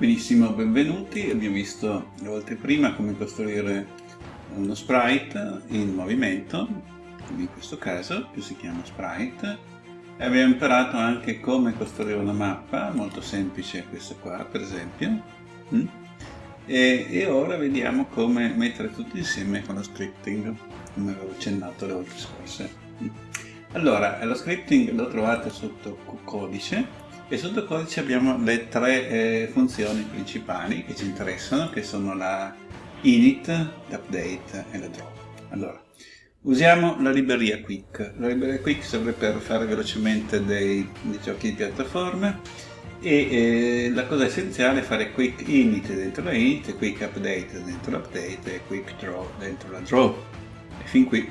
Benissimo, benvenuti. Abbiamo visto le volte prima come costruire uno sprite in movimento, in questo caso, che si chiama sprite. E abbiamo imparato anche come costruire una mappa, molto semplice questa qua, per esempio. Mm? E, e ora vediamo come mettere tutto insieme con lo scripting, come avevo accennato le volte scorse. Mm? Allora, lo scripting lo trovate sotto codice e sotto codice abbiamo le tre eh, funzioni principali che ci interessano, che sono la init, l'update e la drop. Allora, usiamo la libreria quick. La libreria quick serve per fare velocemente dei, dei giochi di piattaforma e eh, la cosa essenziale è fare quick init dentro la init, quick update dentro l'update e quick draw dentro la draw. E fin qui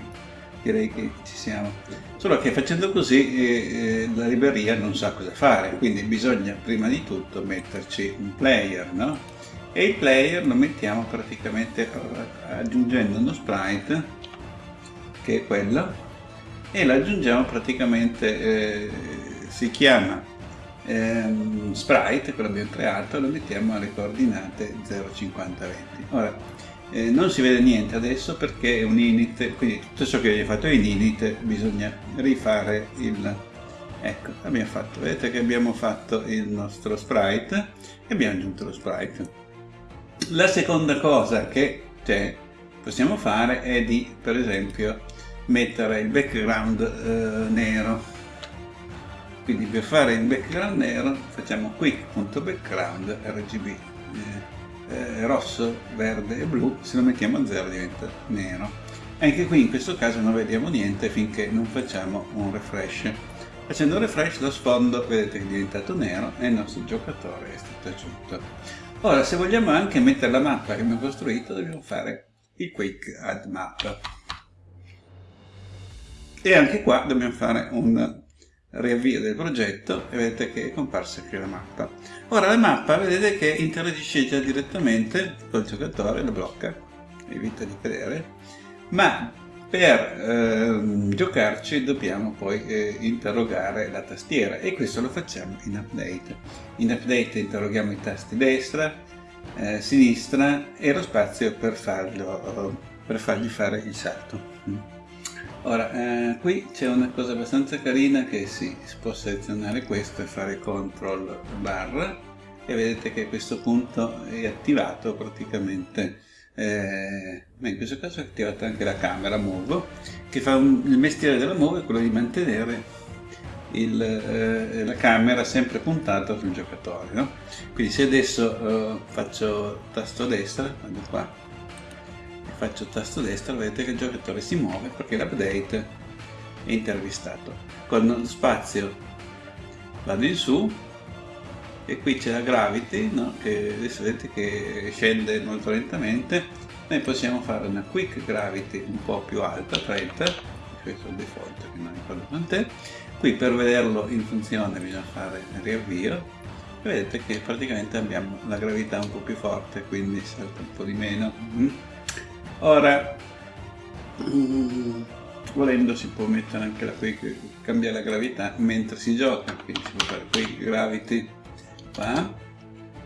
direi che ci siamo. Solo che facendo così eh, eh, la libreria non sa cosa fare, quindi bisogna prima di tutto metterci un player, no? E il player lo mettiamo praticamente eh, aggiungendo uno sprite, che è quello, e lo aggiungiamo praticamente, eh, si chiama ehm, sprite, quello abbiamo creato, lo mettiamo alle coordinate 0,5020. Ora, eh, non si vede niente adesso perché è un init, quindi tutto ciò che abbiamo fatto in init bisogna rifare il... Ecco, abbiamo fatto, vedete che abbiamo fatto il nostro sprite e abbiamo aggiunto lo sprite. La seconda cosa che cioè, possiamo fare è di, per esempio, mettere il background eh, nero. Quindi per fare il background nero facciamo quick.background RGB. Eh, eh, rosso, verde e blu, se lo mettiamo a 0 diventa nero. Anche qui in questo caso non vediamo niente finché non facciamo un refresh. Facendo un refresh lo sfondo vedete che è diventato nero e il nostro giocatore è stato aggiunto. Ora se vogliamo anche mettere la mappa che abbiamo costruito dobbiamo fare il quick add map. E anche qua dobbiamo fare un riavvio del progetto e vedete che è comparsa qui la mappa. Ora la mappa vedete che interagisce già direttamente col giocatore, lo blocca, evita di cadere, ma per eh, giocarci dobbiamo poi eh, interrogare la tastiera e questo lo facciamo in update. In update interroghiamo i tasti destra, eh, sinistra e lo spazio per, farlo, per fargli fare il salto. Ora, eh, qui c'è una cosa abbastanza carina che si, si può selezionare questo e fare CTRL barra e vedete che questo punto è attivato praticamente eh, in questo caso è attivata anche la camera Move che fa un, il mestiere della Move è quello di mantenere il, eh, la camera sempre puntata sul giocatore no? quindi se adesso eh, faccio tasto destra vado qua faccio tasto destro vedete che il giocatore si muove perché l'update è intervistato. Con lo spazio vado in su e qui c'è la gravity no? che adesso vedete che scende molto lentamente. Noi possiamo fare una quick gravity un po' più alta 30 questo è il default che non ricordo quant'è. Qui per vederlo in funzione bisogna fare riavvio. E vedete che praticamente abbiamo la gravità un po' più forte quindi salta un po' di meno. Mm? Ora mm, volendo si può mettere anche la quick cambiare la gravità mentre si gioca quindi si può fare quick gravity qua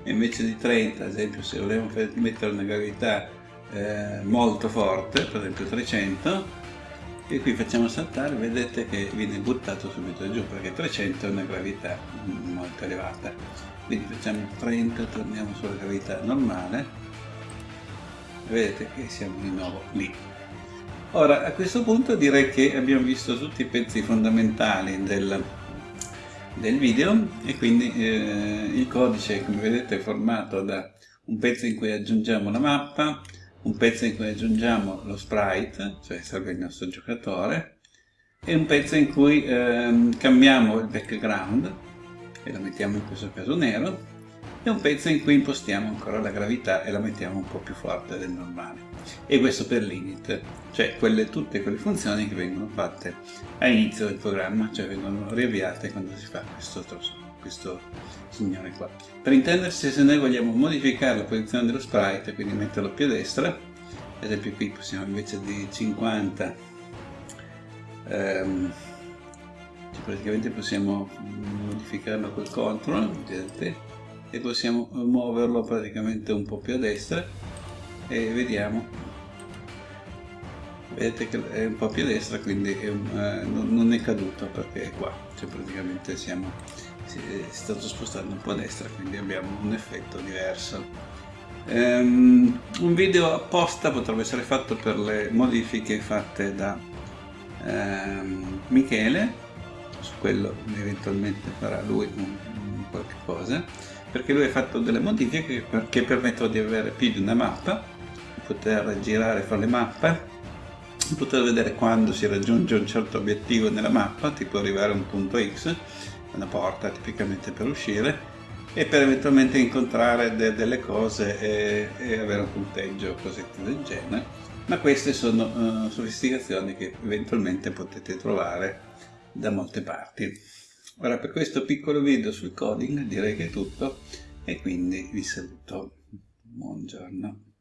e invece di 30 ad esempio se volevo mettere una gravità eh, molto forte per esempio 300 e qui facciamo saltare vedete che viene buttato subito giù perché 300 è una gravità molto elevata. Quindi facciamo 30 torniamo sulla gravità normale vedete che siamo di nuovo lì. Ora, a questo punto direi che abbiamo visto tutti i pezzi fondamentali del, del video e quindi eh, il codice, come vedete, è formato da un pezzo in cui aggiungiamo la mappa, un pezzo in cui aggiungiamo lo sprite, cioè serve il nostro giocatore, e un pezzo in cui eh, cambiamo il background, e lo mettiamo in questo caso nero, e un pezzo in cui impostiamo ancora la gravità e la mettiamo un po' più forte del normale. E questo per l'init, cioè quelle, tutte quelle funzioni che vengono fatte all'inizio del programma, cioè vengono riavviate quando si fa questo, questo signore qua. Per intendersi, se noi vogliamo modificare la posizione dello sprite, quindi metterlo più a destra, ad esempio qui possiamo invece di 50 ehm, cioè praticamente possiamo modificarlo col control vedete e possiamo muoverlo praticamente un po' più a destra. E vediamo. Vedete che è un po' più a destra quindi è un, eh, non è caduto perché è qua. Cioè praticamente siamo si è stato spostato un po' a destra quindi abbiamo un effetto diverso. Um, un video apposta potrebbe essere fatto per le modifiche fatte da um, Michele. Su quello eventualmente farà lui un, un qualche cosa perché lui ha fatto delle modifiche che permettono di avere più di una mappa poter girare fra le mappe poter vedere quando si raggiunge un certo obiettivo nella mappa tipo arrivare a un punto X una porta tipicamente per uscire e per eventualmente incontrare de delle cose e, e, avere un punteggio o cosette del genere. Ma queste sono uh, sofisticazioni che eventualmente potete trovare da molte parti ora per questo piccolo video sul coding direi che è tutto e quindi vi saluto. Buongiorno